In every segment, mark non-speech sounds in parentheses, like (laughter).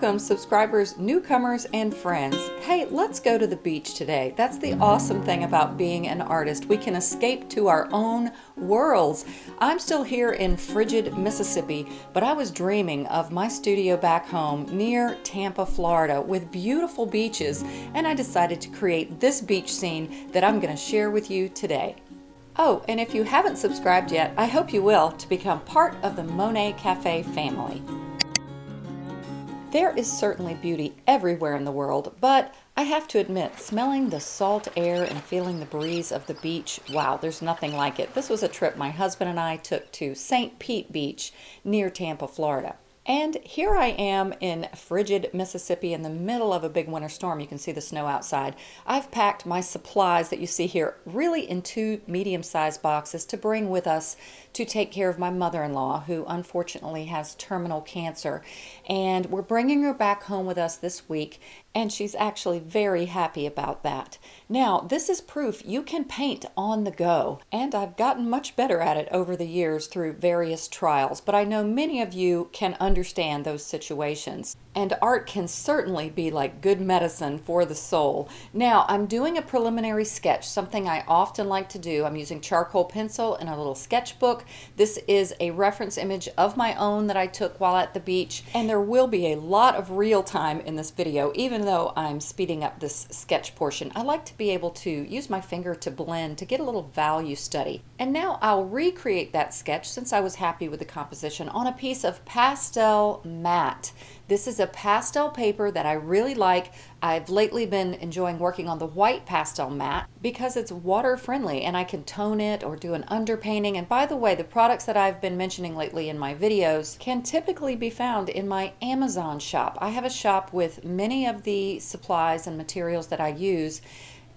Welcome, subscribers, newcomers, and friends. Hey, let's go to the beach today. That's the awesome thing about being an artist. We can escape to our own worlds. I'm still here in frigid Mississippi, but I was dreaming of my studio back home near Tampa, Florida, with beautiful beaches, and I decided to create this beach scene that I'm going to share with you today. Oh, and if you haven't subscribed yet, I hope you will to become part of the Monet Cafe family. There is certainly beauty everywhere in the world, but I have to admit, smelling the salt air and feeling the breeze of the beach, wow, there's nothing like it. This was a trip my husband and I took to St. Pete Beach near Tampa, Florida. And here I am in frigid Mississippi in the middle of a big winter storm. You can see the snow outside. I've packed my supplies that you see here really in two medium-sized boxes to bring with us to take care of my mother-in-law who unfortunately has terminal cancer. And we're bringing her back home with us this week and she's actually very happy about that. Now, this is proof you can paint on the go, and I've gotten much better at it over the years through various trials, but I know many of you can understand those situations. And art can certainly be like good medicine for the soul. Now, I'm doing a preliminary sketch, something I often like to do. I'm using charcoal pencil in a little sketchbook. This is a reference image of my own that I took while at the beach, and there will be a lot of real time in this video, even though I'm speeding up this sketch portion. I like to be able to use my finger to blend to get a little value study. And now I'll recreate that sketch since I was happy with the composition on a piece of pastel matte. This is a pastel paper that I really like. I've lately been enjoying working on the white pastel matte because it's water friendly and I can tone it or do an underpainting. And by the way, the products that I've been mentioning lately in my videos can typically be found in my Amazon shop. I have a shop with many of the supplies and materials that I use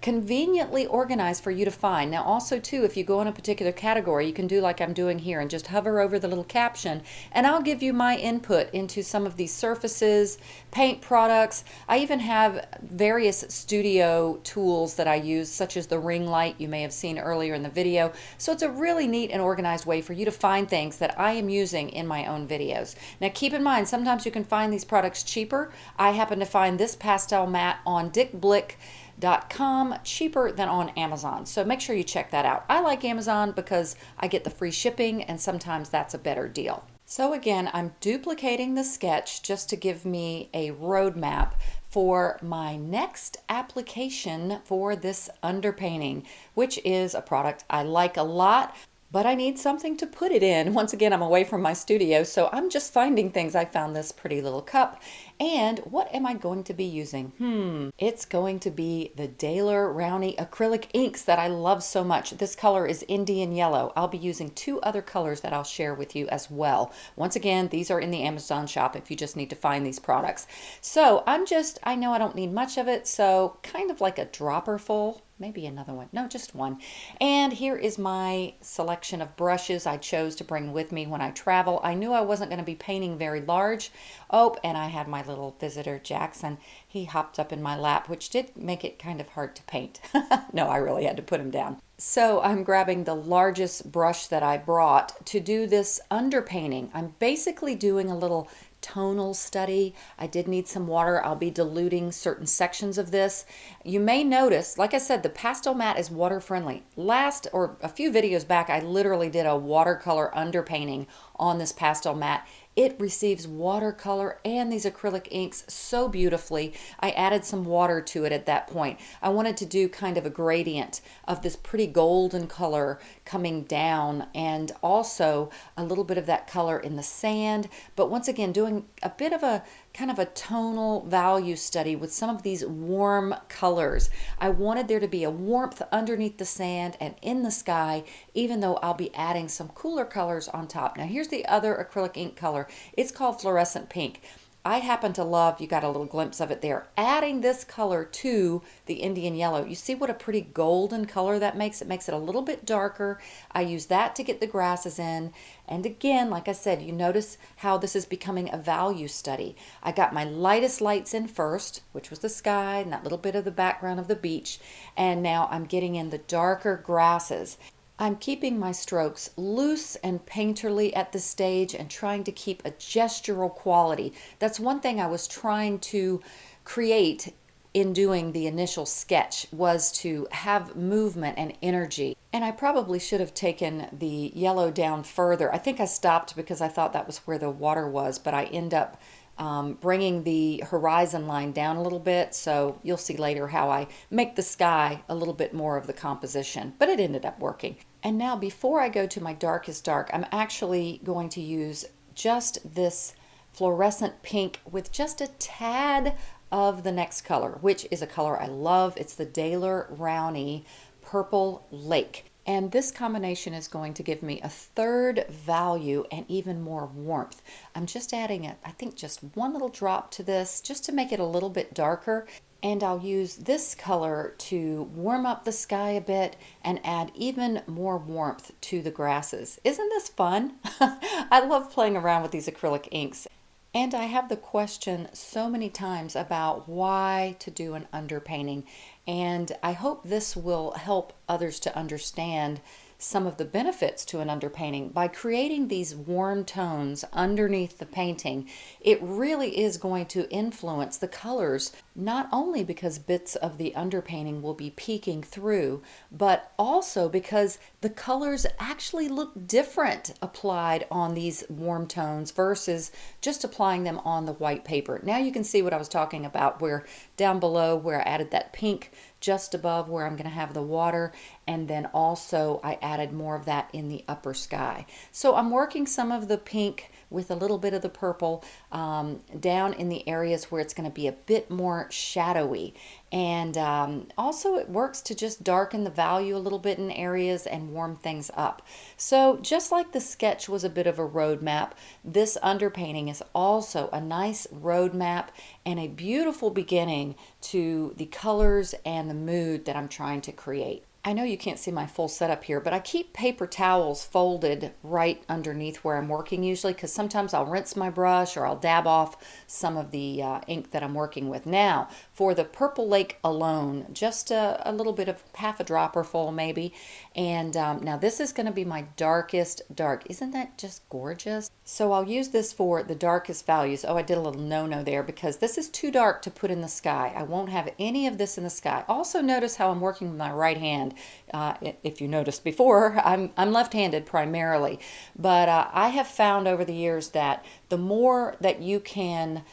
conveniently organized for you to find. Now also too, if you go in a particular category, you can do like I'm doing here and just hover over the little caption and I'll give you my input into some of these surfaces, paint products. I even have various studio tools that I use such as the ring light you may have seen earlier in the video. So it's a really neat and organized way for you to find things that I am using in my own videos. Now keep in mind, sometimes you can find these products cheaper. I happen to find this pastel matte on Dick Blick Dot com cheaper than on Amazon. So make sure you check that out. I like Amazon because I get the free shipping and sometimes that's a better deal. So again, I'm duplicating the sketch just to give me a roadmap for my next application for this underpainting, which is a product I like a lot, but I need something to put it in. Once again, I'm away from my studio, so I'm just finding things. I found this pretty little cup. And what am I going to be using? Hmm, it's going to be the Daler Rowney acrylic inks that I love so much. This color is Indian Yellow. I'll be using two other colors that I'll share with you as well. Once again, these are in the Amazon shop if you just need to find these products. So I'm just, I know I don't need much of it, so kind of like a dropper full maybe another one. No, just one. And here is my selection of brushes I chose to bring with me when I travel. I knew I wasn't going to be painting very large. Oh, and I had my little visitor, Jackson. He hopped up in my lap, which did make it kind of hard to paint. (laughs) no, I really had to put him down. So I'm grabbing the largest brush that I brought to do this underpainting. I'm basically doing a little tonal study. I did need some water. I'll be diluting certain sections of this. You may notice, like I said, the pastel mat is water friendly. Last or a few videos back, I literally did a watercolor underpainting on this pastel matte it receives watercolor and these acrylic inks so beautifully. I added some water to it at that point. I wanted to do kind of a gradient of this pretty golden color coming down and also a little bit of that color in the sand. But once again, doing a bit of a kind of a tonal value study with some of these warm colors. I wanted there to be a warmth underneath the sand and in the sky, even though I'll be adding some cooler colors on top. Now here's the other acrylic ink color. It's called fluorescent pink. I happen to love, you got a little glimpse of it there, adding this color to the Indian yellow. You see what a pretty golden color that makes? It makes it a little bit darker. I use that to get the grasses in. And again, like I said, you notice how this is becoming a value study. I got my lightest lights in first, which was the sky and that little bit of the background of the beach. And now I'm getting in the darker grasses. I'm keeping my strokes loose and painterly at this stage and trying to keep a gestural quality. That's one thing I was trying to create in doing the initial sketch was to have movement and energy. And I probably should have taken the yellow down further. I think I stopped because I thought that was where the water was, but I end up um, bringing the horizon line down a little bit. So you'll see later how I make the sky a little bit more of the composition, but it ended up working. And now before I go to my darkest dark, I'm actually going to use just this fluorescent pink with just a tad of the next color, which is a color I love. It's the Daler Rowney Purple Lake. And this combination is going to give me a third value and even more warmth. I'm just adding, a, I think just one little drop to this just to make it a little bit darker. And I'll use this color to warm up the sky a bit and add even more warmth to the grasses. Isn't this fun? (laughs) I love playing around with these acrylic inks. And I have the question so many times about why to do an underpainting. And I hope this will help others to understand some of the benefits to an underpainting. By creating these warm tones underneath the painting, it really is going to influence the colors, not only because bits of the underpainting will be peeking through, but also because the colors actually look different applied on these warm tones versus just applying them on the white paper. Now you can see what I was talking about where down below where I added that pink just above where I'm going to have the water and then also I added more of that in the upper sky. So I'm working some of the pink with a little bit of the purple um, down in the areas where it's going to be a bit more shadowy. And um, also it works to just darken the value a little bit in areas and warm things up. So just like the sketch was a bit of a roadmap, this underpainting is also a nice roadmap and a beautiful beginning to the colors and the mood that I'm trying to create. I know you can't see my full setup here, but I keep paper towels folded right underneath where I'm working usually because sometimes I'll rinse my brush or I'll dab off some of the uh, ink that I'm working with. Now, for the Purple Lake alone, just a, a little bit of half a dropper full maybe. And um, now this is going to be my darkest dark. Isn't that just gorgeous? So I'll use this for the darkest values. Oh, I did a little no-no there because this is too dark to put in the sky. I won't have any of this in the sky. Also notice how I'm working with my right hand uh, if you noticed before, (laughs) I'm, I'm left-handed primarily, but uh, I have found over the years that the more that you can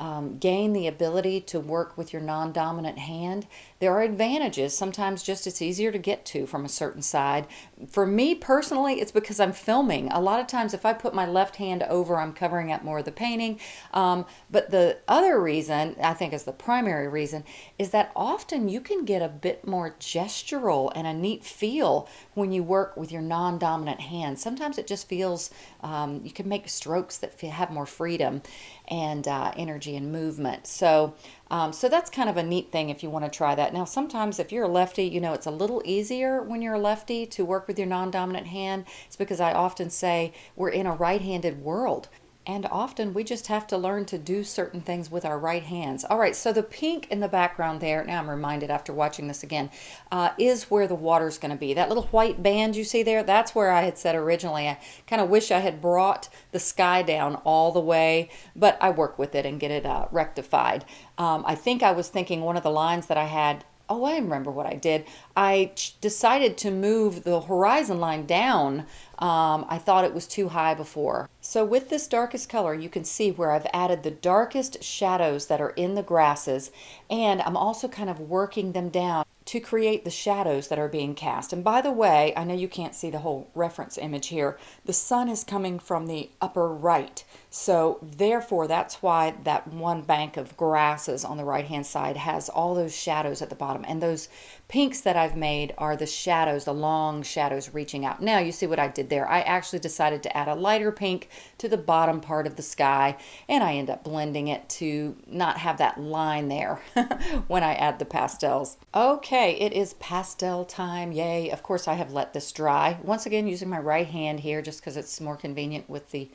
um, gain the ability to work with your non-dominant hand, there are advantages. Sometimes just it's easier to get to from a certain side. For me personally, it's because I'm filming. A lot of times if I put my left hand over, I'm covering up more of the painting. Um, but the other reason, I think is the primary reason, is that often you can get a bit more gestural and a neat feel when you work with your non-dominant hand. Sometimes it just feels, um, you can make strokes that have more freedom and uh, energy and movement. So um, so that's kind of a neat thing if you want to try that. Now, sometimes if you're a lefty, you know, it's a little easier when you're a lefty to work with your non-dominant hand. It's because I often say we're in a right-handed world. And often we just have to learn to do certain things with our right hands. All right, so the pink in the background there, now I'm reminded after watching this again, uh, is where the water's going to be. That little white band you see there, that's where I had said originally. I kind of wish I had brought the sky down all the way, but I work with it and get it uh, rectified. Um, I think I was thinking one of the lines that I had oh, I remember what I did. I decided to move the horizon line down. Um, I thought it was too high before. So with this darkest color, you can see where I've added the darkest shadows that are in the grasses, and I'm also kind of working them down to create the shadows that are being cast. And by the way, I know you can't see the whole reference image here. The sun is coming from the upper right. So therefore, that's why that one bank of grasses on the right-hand side has all those shadows at the bottom. And those pinks that I've made are the shadows, the long shadows reaching out. Now you see what I did there. I actually decided to add a lighter pink to the bottom part of the sky and I end up blending it to not have that line there (laughs) when I add the pastels. Okay, it is pastel time. Yay. Of course, I have let this dry. Once again, using my right hand here just because it's more convenient with the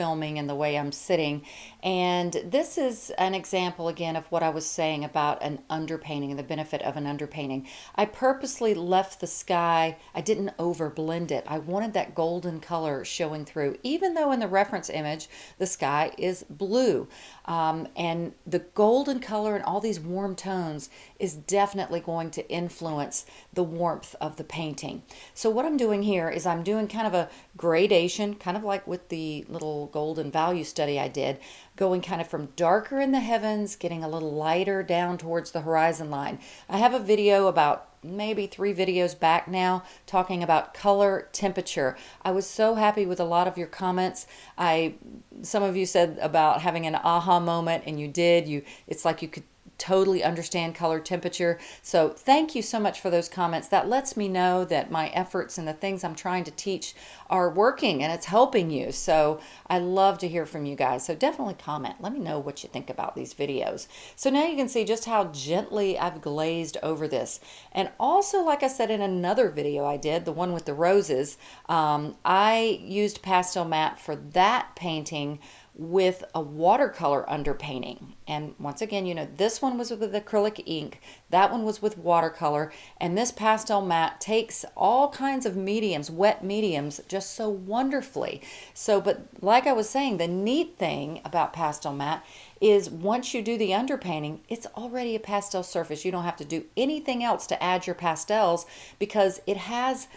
filming and the way I'm sitting. And this is an example again of what I was saying about an underpainting and the benefit of an underpainting. I purposely left the sky, I didn't overblend it. I wanted that golden color showing through, even though in the reference image, the sky is blue. Um, and the golden color and all these warm tones is definitely going to influence the warmth of the painting. So what I'm doing here is I'm doing kind of a gradation, kind of like with the little golden value study I did, going kind of from darker in the heavens, getting a little lighter down towards the horizon line. I have a video about maybe three videos back now talking about color temperature. I was so happy with a lot of your comments. I some of you said about having an aha moment and you did. You it's like you could totally understand color temperature. So thank you so much for those comments. That lets me know that my efforts and the things I'm trying to teach are working and it's helping you. So I love to hear from you guys. So definitely comment. Let me know what you think about these videos. So now you can see just how gently I've glazed over this. And also, like I said in another video I did, the one with the roses, um, I used pastel matte for that painting with a watercolor underpainting. And once again, you know, this one was with acrylic ink, that one was with watercolor, and this pastel matte takes all kinds of mediums, wet mediums, just so wonderfully. So, but like I was saying, the neat thing about pastel matte is once you do the underpainting, it's already a pastel surface. You don't have to do anything else to add your pastels because it has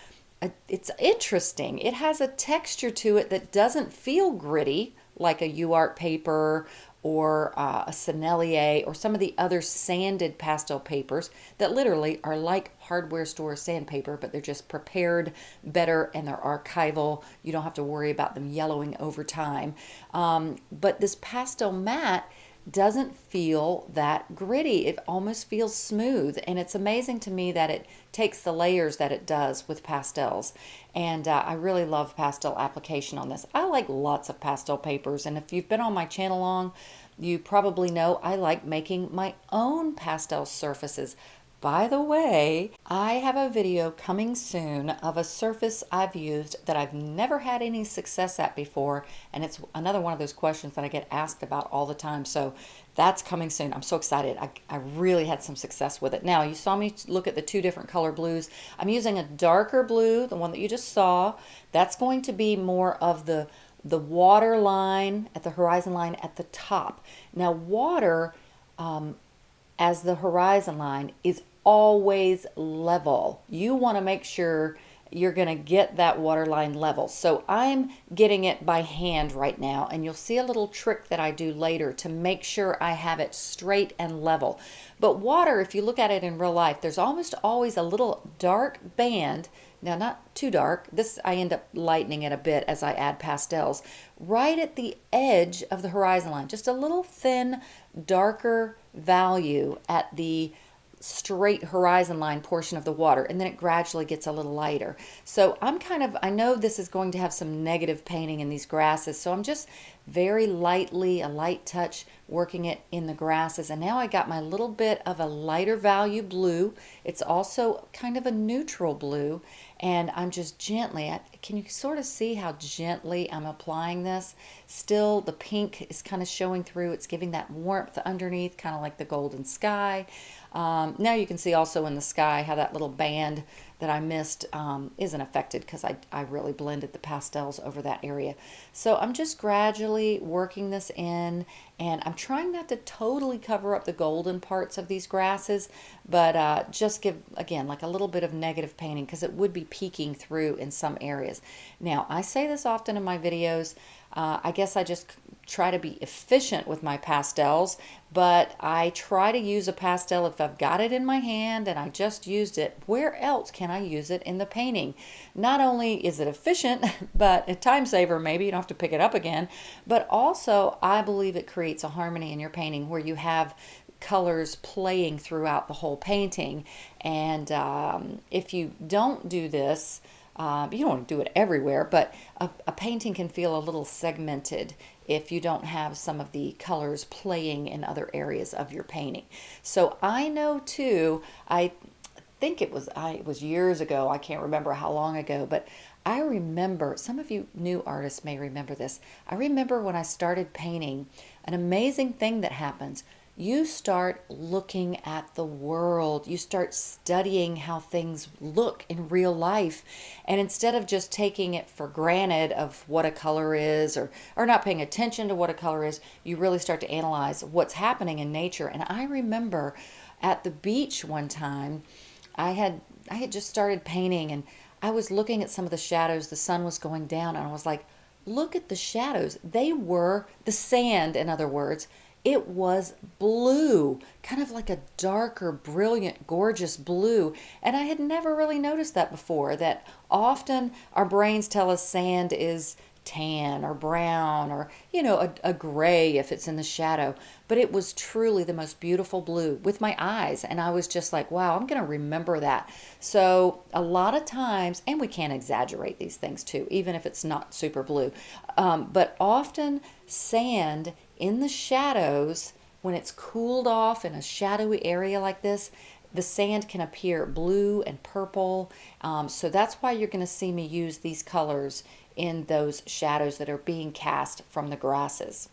a, it's interesting. It has a texture to it that doesn't feel gritty like a UART paper or uh, a Sennelier or some of the other sanded pastel papers that literally are like hardware store sandpaper, but they're just prepared better and they're archival. You don't have to worry about them yellowing over time. Um, but this pastel matte doesn't feel that gritty. It almost feels smooth. And it's amazing to me that it takes the layers that it does with pastels. And uh, I really love pastel application on this. I like lots of pastel papers. And if you've been on my channel long, you probably know I like making my own pastel surfaces. By the way, I have a video coming soon of a surface I've used that I've never had any success at before, and it's another one of those questions that I get asked about all the time. So that's coming soon. I'm so excited. I, I really had some success with it. Now, you saw me look at the two different color blues. I'm using a darker blue, the one that you just saw. That's going to be more of the the water line at the horizon line at the top. Now, water um, as the horizon line is always level. You want to make sure you're going to get that water line level. So I'm getting it by hand right now and you'll see a little trick that I do later to make sure I have it straight and level. But water, if you look at it in real life, there's almost always a little dark band now not too dark this I end up lightening it a bit as I add pastels right at the edge of the horizon line just a little thin darker value at the straight horizon line portion of the water and then it gradually gets a little lighter. So I'm kind of, I know this is going to have some negative painting in these grasses so I'm just very lightly, a light touch, working it in the grasses. And now I got my little bit of a lighter value blue. It's also kind of a neutral blue. And I'm just gently, can you sort of see how gently I'm applying this? Still, the pink is kind of showing through. It's giving that warmth underneath, kind of like the golden sky. Um, now you can see also in the sky how that little band that I missed um, isn't affected because I, I really blended the pastels over that area. So I'm just gradually working this in and I'm trying not to totally cover up the golden parts of these grasses, but uh, just give, again, like a little bit of negative painting because it would be peeking through in some areas. Now, I say this often in my videos. Uh, I guess I just try to be efficient with my pastels, but I try to use a pastel if I've got it in my hand and I just used it. Where else can I use it in the painting? Not only is it efficient, (laughs) but a time saver maybe, you don't have to pick it up again, but also I believe it creates a harmony in your painting where you have colors playing throughout the whole painting. And um, if you don't do this, uh, you don't want to do it everywhere, but a, a, painting can feel a little segmented if you don't have some of the colors playing in other areas of your painting. So I know too, I think it was I it was years ago, I can't remember how long ago, but I remember, some of you new artists may remember this. I remember when I started painting, an amazing thing that happens. You start looking at the world. You start studying how things look in real life. And instead of just taking it for granted of what a color is or, or not paying attention to what a color is, you really start to analyze what's happening in nature. And I remember at the beach one time, I had I had just started painting and I was looking at some of the shadows. The sun was going down, and I was like, look at the shadows. They were the sand, in other words. It was blue, kind of like a darker, brilliant, gorgeous blue. And I had never really noticed that before. That often our brains tell us sand is tan or brown or, you know, a, a gray if it's in the shadow. But it was truly the most beautiful blue with my eyes. And I was just like, wow, I'm going to remember that. So a lot of times, and we can't exaggerate these things too, even if it's not super blue. Um, but often sand in the shadows, when it's cooled off in a shadowy area like this, the sand can appear blue and purple. Um, so that's why you're going to see me use these colors in those shadows that are being cast from the grasses.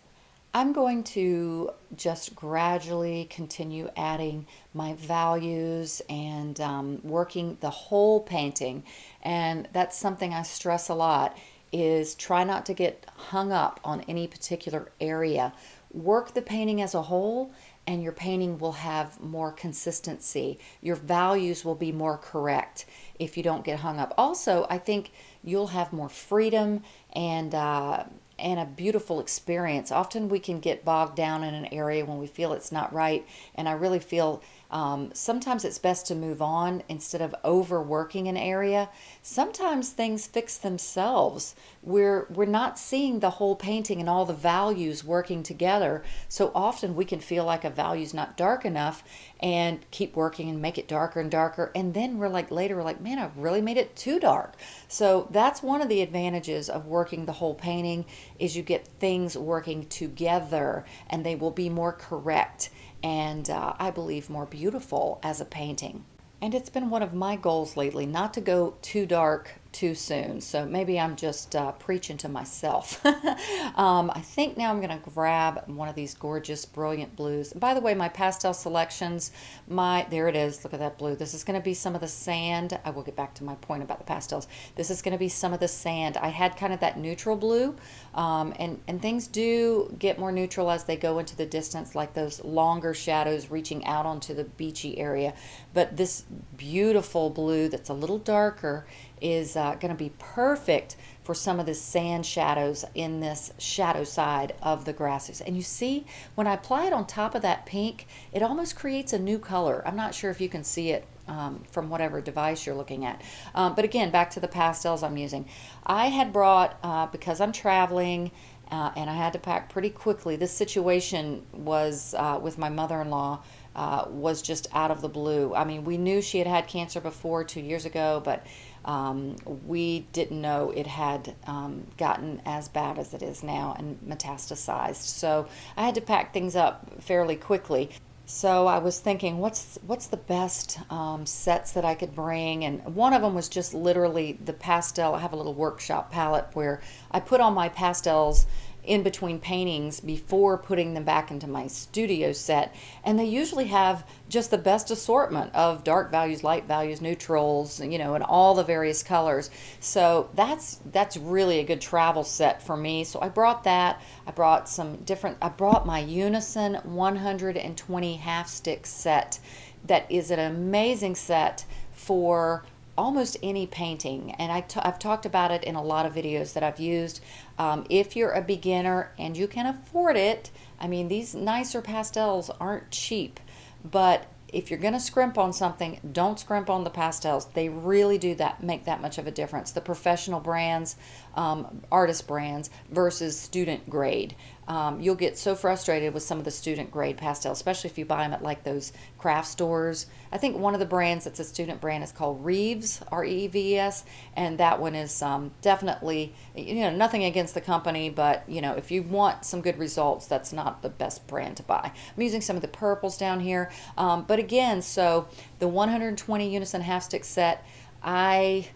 I'm going to just gradually continue adding my values and um, working the whole painting. And that's something I stress a lot is try not to get hung up on any particular area. Work the painting as a whole and your painting will have more consistency. Your values will be more correct if you don't get hung up. Also, I think you'll have more freedom and uh, and a beautiful experience. Often we can get bogged down in an area when we feel it's not right, and I really feel um, sometimes it's best to move on instead of overworking an area. Sometimes things fix themselves. We're we're not seeing the whole painting and all the values working together. So often we can feel like a value's not dark enough and keep working and make it darker and darker. And then we're like later we're like, man, I've really made it too dark. So that's one of the advantages of working the whole painting is you get things working together and they will be more correct and uh, I believe more beautiful as a painting. And it's been one of my goals lately not to go too dark too soon. So maybe I'm just uh, preaching to myself. (laughs) um, I think now I'm going to grab one of these gorgeous, brilliant blues. by the way, my pastel selections, my there it is. Look at that blue. This is going to be some of the sand. I will get back to my point about the pastels. This is going to be some of the sand. I had kind of that neutral blue, um, and and things do get more neutral as they go into the distance, like those longer shadows reaching out onto the beachy area. But this beautiful blue that's a little darker is uh, going to be perfect for some of the sand shadows in this shadow side of the grasses. And you see, when I apply it on top of that pink, it almost creates a new color. I'm not sure if you can see it um, from whatever device you're looking at. Um, but again, back to the pastels I'm using. I had brought, uh, because I'm traveling, uh, and I had to pack pretty quickly. This situation was uh, with my mother-in-law uh, was just out of the blue. I mean, we knew she had had cancer before two years ago, but um, we didn't know it had um, gotten as bad as it is now and metastasized. So I had to pack things up fairly quickly. So I was thinking, what's what's the best um, sets that I could bring? And one of them was just literally the pastel. I have a little workshop palette where I put all my pastels in between paintings before putting them back into my studio set. And they usually have just the best assortment of dark values, light values, neutrals, you know, and all the various colors. So that's that's really a good travel set for me. So I brought that. I brought some different, I brought my Unison 120 half stick set that is an amazing set for almost any painting and I've talked about it in a lot of videos that I've used um, if you're a beginner and you can afford it I mean these nicer pastels aren't cheap but if you're going to scrimp on something, don't scrimp on the pastels. They really do that make that much of a difference. The professional brands, um, artist brands versus student grade. Um, you'll get so frustrated with some of the student grade pastels, especially if you buy them at like those craft stores. I think one of the brands that's a student brand is called Reeves, R-E-V-E-S, and that one is um, definitely, you know, nothing against the company, but you know, if you want some good results, that's not the best brand to buy. I'm using some of the purples down here, um, but again, so the 120 Unison half stick set, I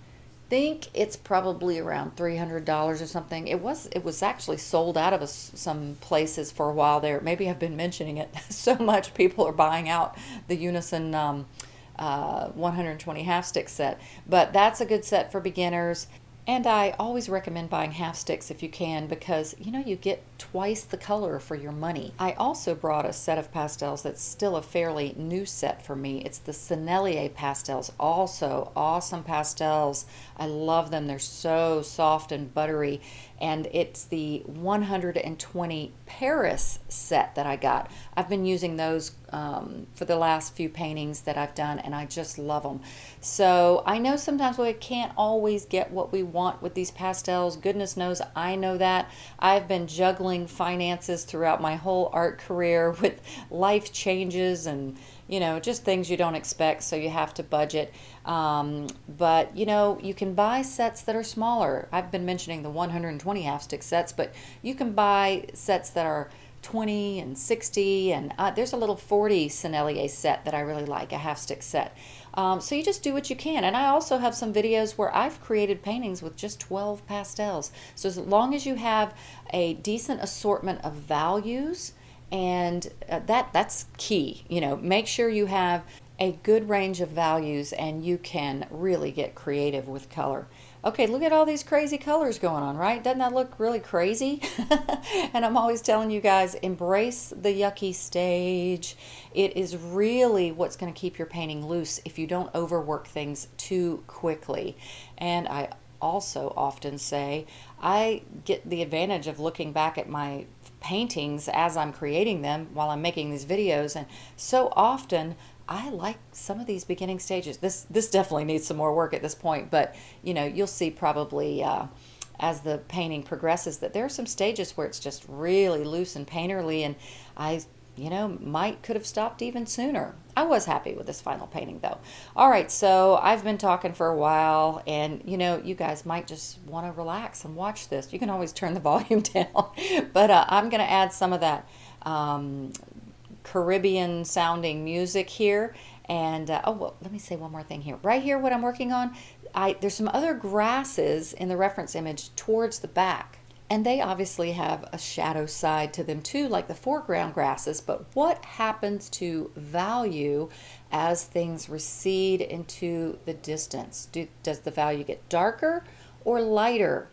think it's probably around $300 or something. It was it was actually sold out of a, some places for a while there. Maybe I've been mentioning it (laughs) so much people are buying out the Unison um, uh, 120 half stick set. But that's a good set for beginners. And I always recommend buying half sticks if you can because you know you get twice the color for your money. I also brought a set of pastels that's still a fairly new set for me. It's the Sennelier pastels, also awesome pastels. I love them. They're so soft and buttery and it's the 120 Paris set that I got. I've been using those um, for the last few paintings that I've done and I just love them. So I know sometimes we can't always get what we want with these pastels. Goodness knows I know that. I've been juggling finances throughout my whole art career (laughs) with life changes and you know, just things you don't expect, so you have to budget. Um, but, you know, you can buy sets that are smaller. I've been mentioning the 120 half stick sets, but you can buy sets that are 20 and 60, and uh, there's a little 40 Sennelier set that I really like, a half stick set. Um, so you just do what you can. And I also have some videos where I've created paintings with just 12 pastels. So as long as you have a decent assortment of values, and uh, that that's key you know make sure you have a good range of values and you can really get creative with color. Okay look at all these crazy colors going on right? Doesn't that look really crazy? (laughs) And I'm always telling you guys embrace the yucky stage. It is really what's going to keep your painting loose if you don't overwork things too quickly. And I also often say I get the advantage of looking back at my paintings as I'm creating them while I'm making these videos. And so often I like some of these beginning stages. This this definitely needs some more work at this point, but you know, you'll see probably uh, as the painting progresses that there are some stages where it's just really loose and painterly and I you know, might could have stopped even sooner. I was happy with this final painting though. All right, so I've been talking for a while and you know, you guys might just want to relax and watch this. You can always turn the (laughs) volume down, but uh, I'm going to add some of that um, Caribbean sounding music here. And uh, oh, well, let me say one more thing here. Right here, what I'm working on, I there's some other grasses in the reference image towards the back. And they obviously have a shadow side to them too, like the foreground grasses. But what happens to value as things recede into the distance? Do, does the value get darker or lighter?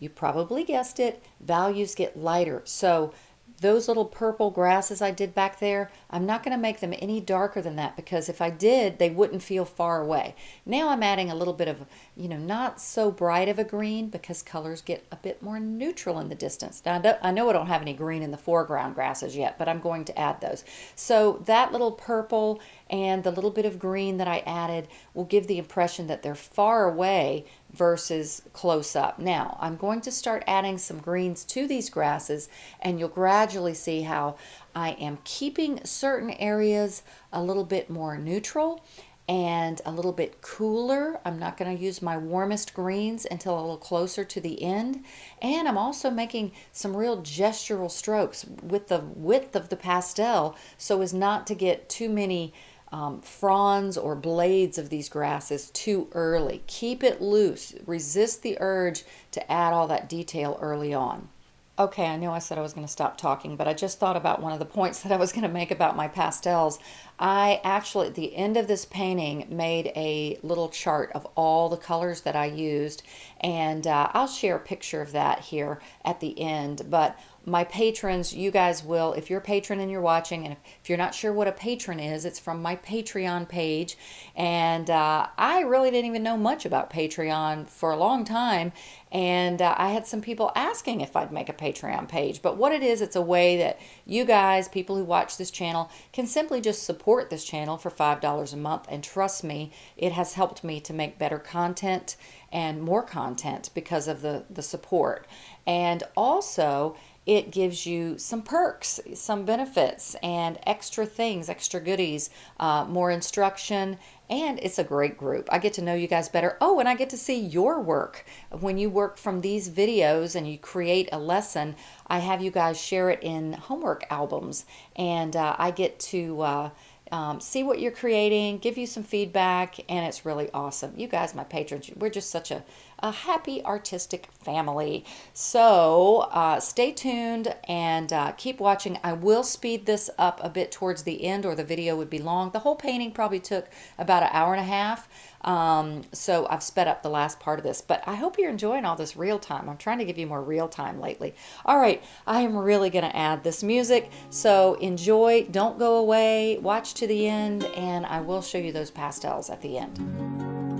You probably guessed it, values get lighter. So those little purple grasses I did back there, I'm not going to make them any darker than that because if I did, they wouldn't feel far away. Now I'm adding a little bit of, you know, not so bright of a green because colors get a bit more neutral in the distance. Now I know I don't have any green in the foreground grasses yet, but I'm going to add those. So that little purple and the little bit of green that I added will give the impression that they're far away versus close up. Now I'm going to start adding some greens to these grasses and you'll gradually see how I am keeping certain areas a little bit more neutral and a little bit cooler. I'm not going to use my warmest greens until a little closer to the end. And I'm also making some real gestural strokes with the width of the pastel so as not to get too many um, fronds or blades of these grasses too early. Keep it loose. Resist the urge to add all that detail early on. Okay, I know I said I was going to stop talking, but I just thought about one of the (laughs) points that I was going to make about my pastels. I actually, at the end of this painting, made a little chart of all the colors that I used, and uh, I'll share a picture of that here at the end. But my patrons, you guys will, if you're a patron and you're watching, and if you're not sure what a patron is, it's from my Patreon page. And uh, I really didn't even know much about Patreon for a long time. And uh, I had some people asking if I'd make a Patreon page. But what it is, it's a way that you guys, people who watch this channel, can simply just support this channel for $5 a month. And trust me, it has helped me to make better content and more content because of the, the support. And also, it gives you some perks, some benefits, and extra things, extra goodies, uh, more instruction, and it's a great group. I get to know you guys better. Oh, and I get to see your work. When you work from these videos and you create a lesson, I have you guys share it in homework albums, and uh, I get to uh, um, see what you're creating, give you some feedback, and it's really awesome. You guys, my patrons, we're just such a, a happy artistic family. So uh, stay tuned and uh, keep watching. I will speed this up a bit towards the end, or the video would be long. The whole painting probably took about an hour and a half. Um, so I've sped up the last part of this, but I hope you're enjoying all this real time. I'm trying to give you more real time lately. All right, I am really going to add this music. So enjoy, don't go away, watch to the end, and I will show you those pastels at the end.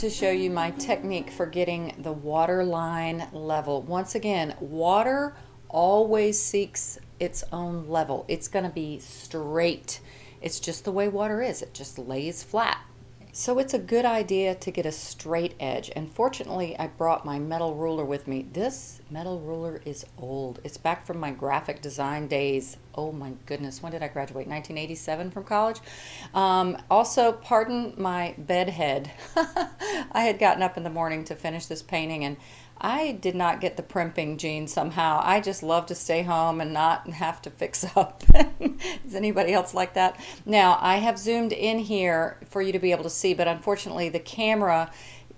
To show you my technique for getting the water line level. Once again, water always seeks its own level. It's going to be straight. It's just the way water is. It just lays flat. So it's a good idea to get a straight edge. And fortunately, I brought my metal ruler with me. This metal ruler is old. It's back from my graphic design days. Oh my goodness, when did I graduate? 1987 from college. Um, also, pardon my bed head. (laughs) I had gotten up in the morning to finish this painting and I did not get the primping gene somehow. I just love to stay home and not have to fix (laughs) up. Is anybody else like that? Now, I have zoomed in here for you to be able to see, but unfortunately the camera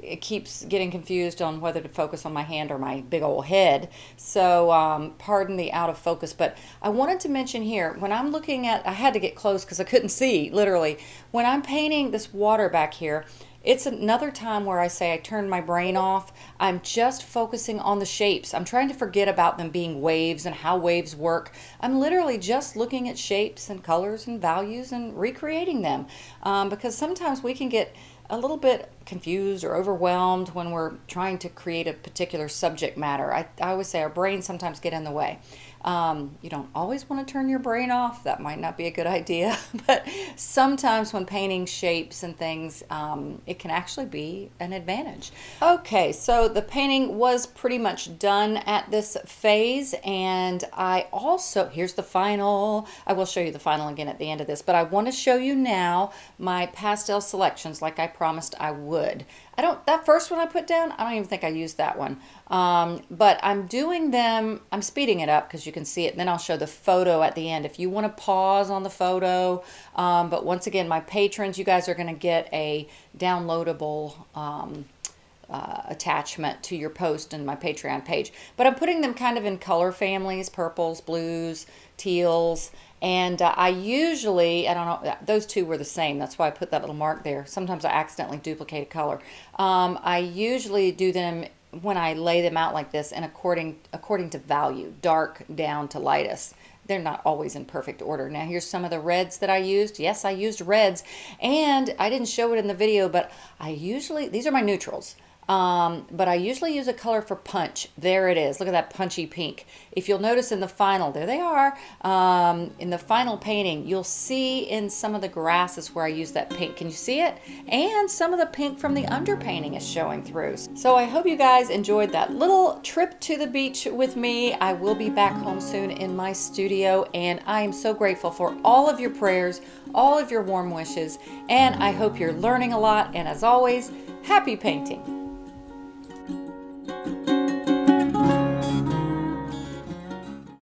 it keeps getting confused on whether to focus on my hand or my big old head. So um, pardon the out of focus, but I wanted to mention here, when I'm looking at, I had to get close because I couldn't see, literally. When I'm painting this water back here, it's another time where I say I turn my brain off. I'm just focusing on the shapes. I'm trying to forget about them being waves and how waves work. I'm literally just looking at shapes and colors and values and recreating them um, because sometimes we can get a little bit confused or overwhelmed when we're trying to create a particular subject matter. I, I always say our brains sometimes get in the way. Um, you don't always want to turn your brain off. That might not be a good (laughs) idea. but sometimes when painting shapes and things, um, it can actually be an advantage. Okay, so the painting was pretty much done at this phase. And I also, here's the final. I will show you the final again at the end of this. But I want to show you now my pastel selections like I promised I would. I don't, that first one I put down, I don't even think I used that one. Um, but I'm doing them, I'm speeding it up because you can see it. Then I'll show the photo at the end. If you want to pause on the photo, um, but once again, my patrons, you guys are going to get a downloadable um, uh, attachment to your post in my Patreon page. But I'm putting them kind of in color families, purples, blues, teals, and uh, I usually, I don't know, those two were the same. That's why I put that little mark there. Sometimes I accidentally duplicate a color. Um, I usually do them when I lay them out like this and according, according to value, dark down to lightest they're not always in perfect order. Now here's some of the reds that I used. Yes, I used reds and I didn't show it in the video, but I usually, these are my neutrals. Um, but I usually use a color for punch. There it is. Look at that punchy pink. If you'll notice in the final, there they are, um, in the final painting, you'll see in some of the grasses where I use that pink. Can you see it? And some of the pink from the underpainting is showing through. So I hope you guys enjoyed that little trip to the beach with me. I will be back home soon in my studio and I am so grateful for all of your prayers, all of your warm wishes, and I hope you're learning a lot. And as always, happy painting.